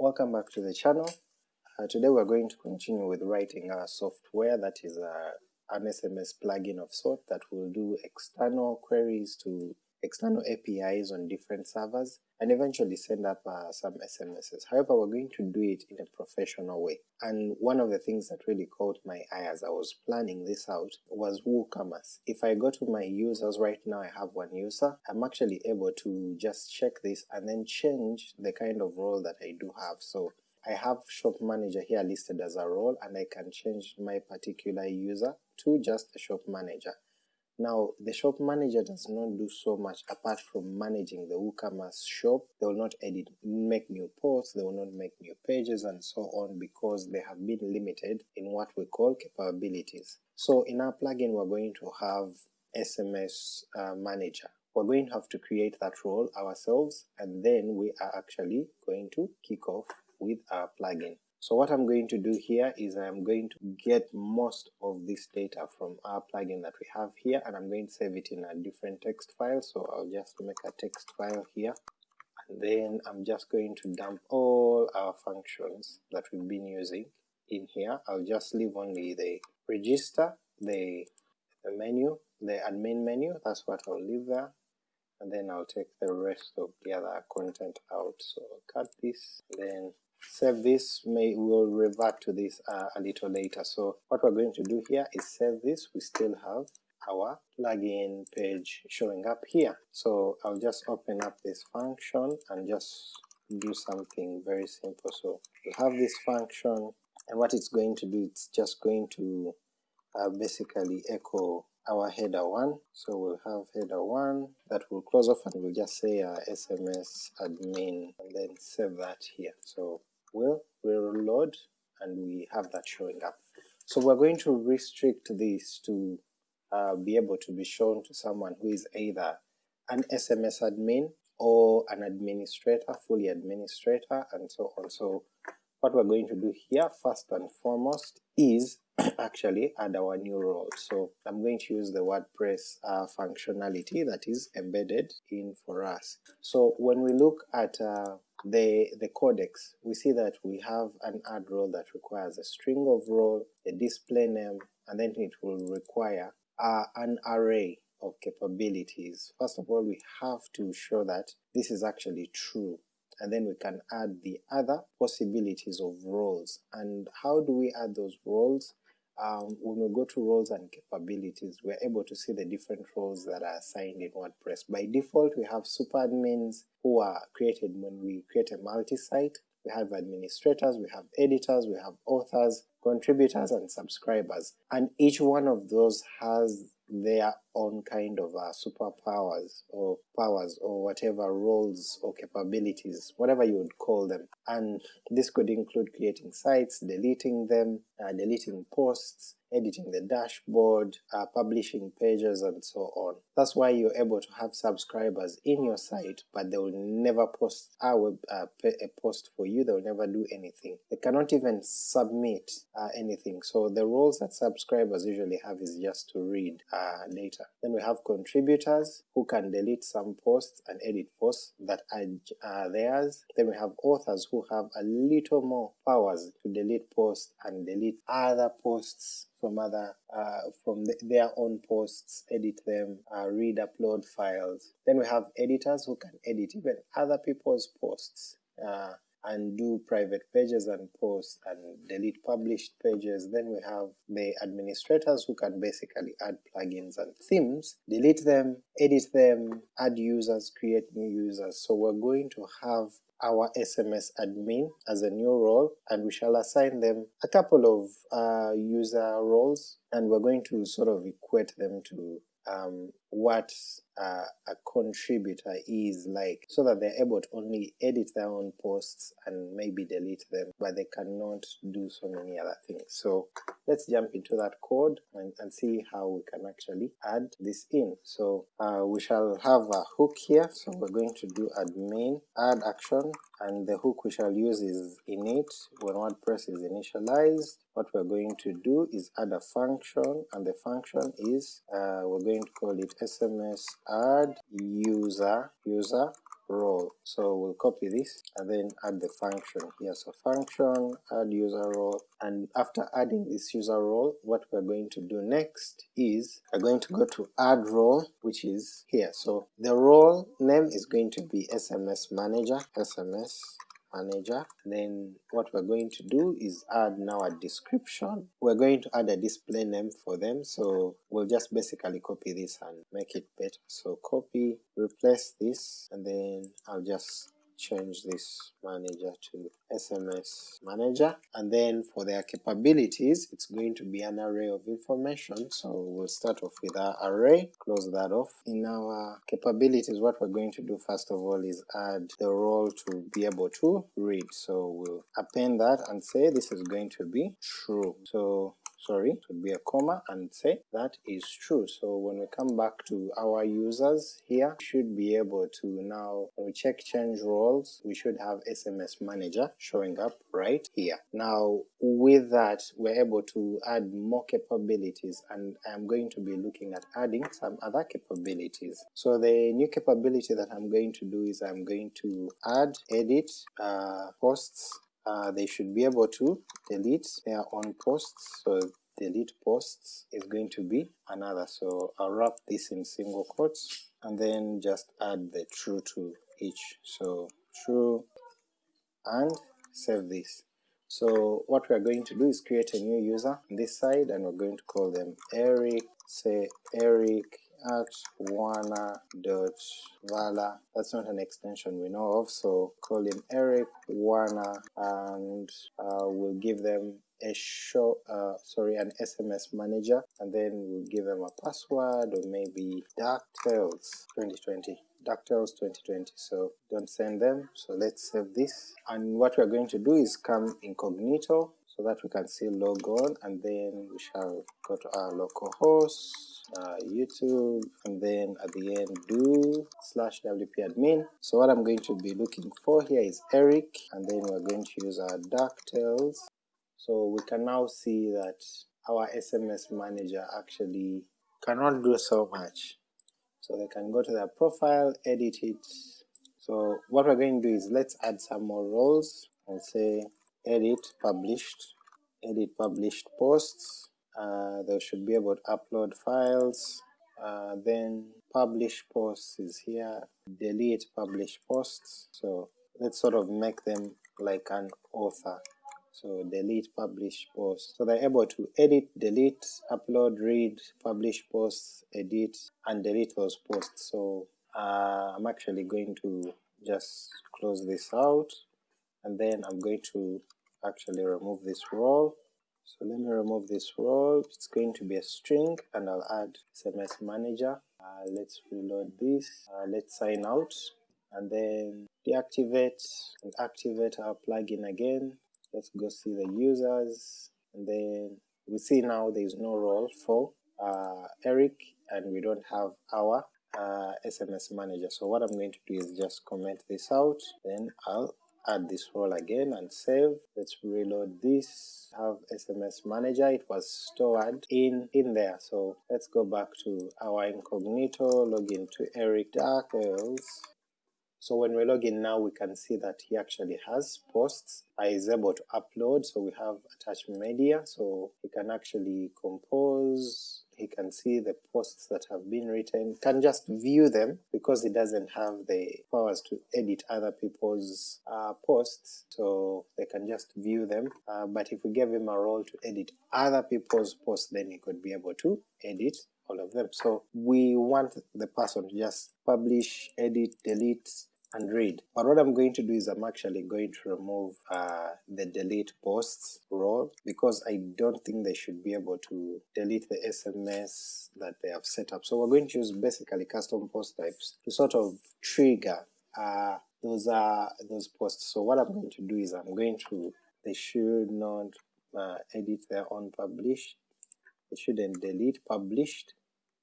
Welcome back to the channel. Uh, today we're going to continue with writing our software that is uh, an SMS plugin of sort that will do external queries to external APIs on different servers and eventually send up uh, some SMSs. However, we're going to do it in a professional way. And one of the things that really caught my eye as I was planning this out was WooCommerce. If I go to my users right now, I have one user, I'm actually able to just check this and then change the kind of role that I do have. So I have shop manager here listed as a role and I can change my particular user to just a shop manager. Now, the shop manager does not do so much apart from managing the WooCommerce shop. They will not edit, make new posts, they will not make new pages and so on because they have been limited in what we call capabilities. So in our plugin we're going to have SMS uh, manager. We're going to have to create that role ourselves and then we are actually going to kick off with our plugin. So what I'm going to do here is I'm going to get most of this data from our plugin that we have here and I'm going to save it in a different text file so I'll just make a text file here and then I'm just going to dump all our functions that we've been using in here. I'll just leave only the register, the, the menu, the admin menu, that's what I'll leave there and then I'll take the rest of the other content out. So cut this, then save this, may we'll revert to this uh, a little later. So what we're going to do here is save this, we still have our plugin page showing up here. So I'll just open up this function and just do something very simple. So we have this function and what it's going to do, it's just going to uh, basically echo our header 1, so we'll have header 1 that will close off and we'll just say uh, SMS admin and then save that here. So we'll reload and we have that showing up. So we're going to restrict this to uh, be able to be shown to someone who is either an SMS admin or an administrator, fully administrator, and so on. So what we're going to do here first and foremost is actually add our new role. So I'm going to use the WordPress uh, functionality that is embedded in for us. So when we look at uh, the, the codex, we see that we have an add role that requires a string of role, a display name, and then it will require uh, an array of capabilities. First of all, we have to show that this is actually true and then we can add the other possibilities of roles. And how do we add those roles? Um, when we go to roles and capabilities, we're able to see the different roles that are assigned in WordPress. By default, we have super admins who are created when we create a multi-site, we have administrators, we have editors, we have authors, contributors, and subscribers. And each one of those has their own kind of uh, superpowers or powers or whatever roles or capabilities, whatever you would call them. And this could include creating sites, deleting them, uh, deleting posts, editing the dashboard, uh, publishing pages, and so on. That's why you're able to have subscribers in your site, but they will never post a, web, uh, a post for you, they will never do anything. They cannot even submit uh, anything, so the roles that subscribers usually have is just to read uh, Then we have contributors who can delete some posts and edit posts that are theirs. Then we have authors who have a little more powers to delete posts and delete other posts from other uh, from the, their own posts, edit them, uh, read upload files. Then we have editors who can edit even other people's posts. Uh, and do private pages and posts and delete published pages. Then we have the administrators who can basically add plugins and themes, delete them, edit them, add users, create new users. So we're going to have our SMS admin as a new role and we shall assign them a couple of uh, user roles and we're going to sort of equate them to um, what uh, a contributor is like so that they're able to only edit their own posts and maybe delete them but they cannot do so many other things. So let's jump into that code and, and see how we can actually add this in. So uh, we shall have a hook here so we're going to do admin add action and the hook we shall use is init when WordPress is initialized what we're going to do is add a function and the function is uh, we're going to call it sms add user user role. So we'll copy this and then add the function here. So function add user role and after adding this user role what we're going to do next is we're going to go to add role which is here. So the role name is going to be SMS manager, SMS manager then what we're going to do is add now a description. We're going to add a display name for them so we'll just basically copy this and make it better. So copy replace this and then I'll just change this manager to SMS manager and then for their capabilities it's going to be an array of information so we'll start off with our array, close that off. In our capabilities what we're going to do first of all is add the role to be able to read so we'll append that and say this is going to be true. So sorry, it would be a comma and say that is true. So when we come back to our users here, we should be able to now, when we check change roles, we should have SMS manager showing up right here. Now with that, we're able to add more capabilities and I'm going to be looking at adding some other capabilities. So the new capability that I'm going to do is I'm going to add, edit, uh, posts, uh, they should be able to delete their own posts, so delete posts is going to be another, so I'll wrap this in single quotes and then just add the true to each, so true and save this. So what we are going to do is create a new user on this side and we're going to call them Eric, say Eric at wana.vala. That's not an extension we know of, so call him Eric Wana and uh, we'll give them a show, uh, sorry, an SMS manager, and then we'll give them a password or maybe DuckTales 2020. DuckTales 2020, so don't send them, so let's save this. And what we're going to do is come incognito so that we can see log on and then we shall go to our local host, uh, YouTube, and then at the end do slash wp admin. So what I'm going to be looking for here is Eric, and then we're going to use our DuckTales. So we can now see that our SMS manager actually cannot do so much. So they can go to their profile, edit it. So what we're going to do is let's add some more roles and say edit published, edit published posts, uh, they should be able to upload files, uh, then publish posts is here, delete publish posts, so let's sort of make them like an author. So delete publish posts. So they're able to edit, delete, upload, read, publish posts, edit, and delete those posts. So uh, I'm actually going to just close this out and then I'm going to actually remove this role. So let me remove this role, it's going to be a string and I'll add SMS manager. Uh, let's reload this, uh, let's sign out and then deactivate and activate our plugin again. Let's go see the users and then we see now there is no role for uh, Eric and we don't have our uh, SMS manager. So what I'm going to do is just comment this out, then I'll add this role again and save. Let's reload this, have SMS manager, it was stored in, in there. So let's go back to our incognito, log in to Eric DuckTales. So when we log in now we can see that he actually has posts, uh, is able to upload, so we have attached media, so he can actually compose, he can see the posts that have been written, can just view them because he doesn't have the powers to edit other people's uh, posts, so they can just view them. Uh, but if we gave him a role to edit other people's posts, then he could be able to edit all of them. So we want the person to just publish, edit, delete, and read. But what I'm going to do is I'm actually going to remove uh, the delete posts role because I don't think they should be able to delete the SMS that they have set up. So we're going to use basically custom post types to sort of trigger uh, those are those posts. So what I'm going to do is I'm going to they should not uh, edit their own publish. They shouldn't delete published.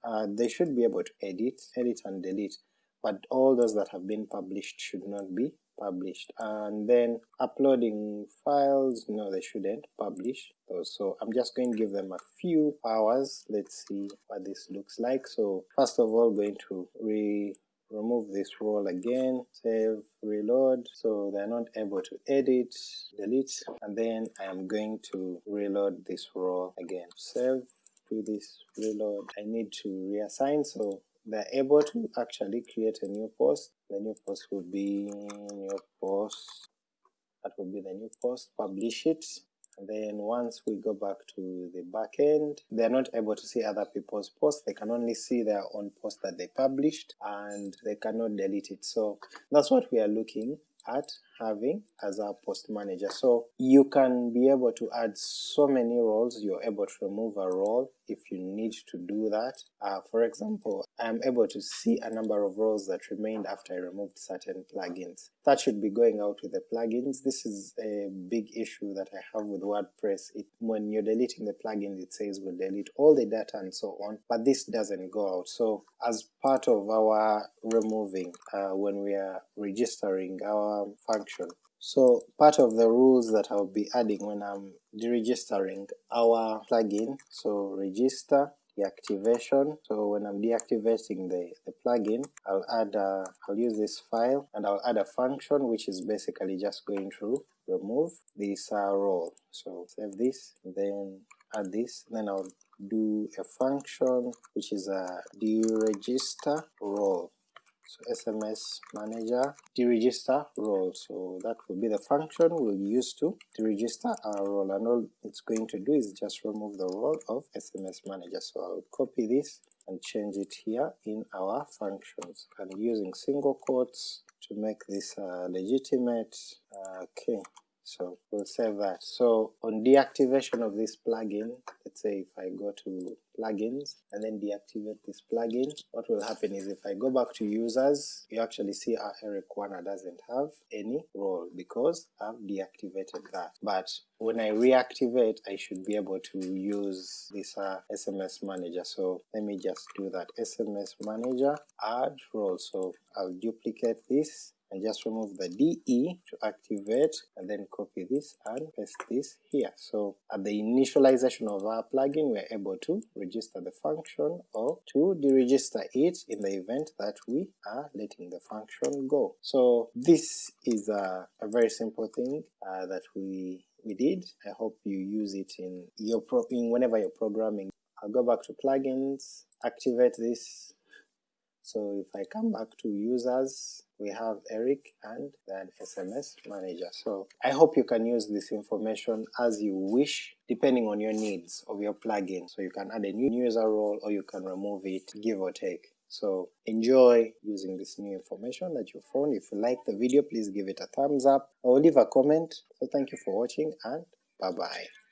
Uh, they should be able to edit, edit and delete but all those that have been published should not be published. And then uploading files no they shouldn't publish those. So I'm just going to give them a few hours. Let's see what this looks like. So first of all going to re remove this role again, save, reload, so they're not able to edit, delete, and then I am going to reload this role again. Save, do this, reload, I need to reassign, so they're able to actually create a new post. The new post will be new post, that will be the new post, publish it, and then once we go back to the backend, they're not able to see other people's posts, they can only see their own post that they published and they cannot delete it. So that's what we are looking at having as our post manager. So you can be able to add so many roles, you're able to remove a role if you need to do that. Uh, for example, I'm able to see a number of roles that remained after I removed certain plugins. That should be going out with the plugins. This is a big issue that I have with WordPress. It, when you're deleting the plugins, it says we'll delete all the data and so on, but this doesn't go out. So as part of our removing, uh, when we are registering our function, so part of the rules that I'll be adding when I'm deregistering our plugin, so register, deactivation, so when I'm deactivating the, the plugin, I'll add a, I'll use this file and I'll add a function which is basically just going to remove this uh, role. So save this, then add this, then I'll do a function which is a deregister role so SMS manager deregister role, so that will be the function we'll use to deregister our role, and all it's going to do is just remove the role of SMS manager. So I'll copy this and change it here in our functions, and using single quotes to make this uh, legitimate. Uh, okay, so we'll save that. So on deactivation of this plugin, let's say if I go to plugins and then deactivate this plugin, what will happen is if I go back to users, you actually see our Eric Warner doesn't have any role because I've deactivated that. But when I reactivate, I should be able to use this uh, SMS manager. So let me just do that. SMS manager, add role. So I'll duplicate this just remove the DE to activate and then copy this and paste this here. So at the initialization of our plugin we're able to register the function or to deregister it in the event that we are letting the function go. So this is a, a very simple thing uh, that we we did. I hope you use it in your pro in whenever you're programming. I'll go back to plugins, activate this so if I come back to users, we have Eric and then SMS manager. So I hope you can use this information as you wish depending on your needs of your plugin. So you can add a new user role or you can remove it, give or take. So enjoy using this new information that you found. If you like the video, please give it a thumbs up or leave a comment. So thank you for watching and bye bye.